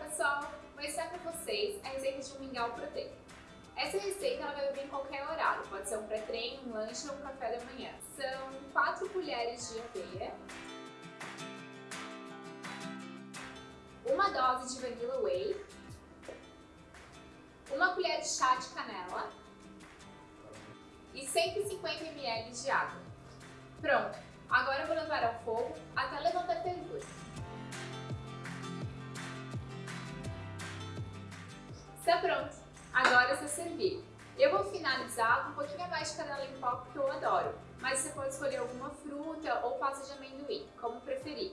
Pessoal, vou ensinar para vocês a receita de um mingau proteico. Essa receita ela vai vir em qualquer horário, pode ser um pré-treino, um lanche ou um café da manhã. São 4 colheres de aveia, uma dose de Vanilla Whey, uma colher de chá de canela e 150 ml de água. Pronto, agora eu vou levar ao fogo Está pronto, agora é só servir. Eu vou finalizar com um pouquinho a mais de canela em pó porque eu adoro, mas você pode escolher alguma fruta ou pasta de amendoim, como preferir.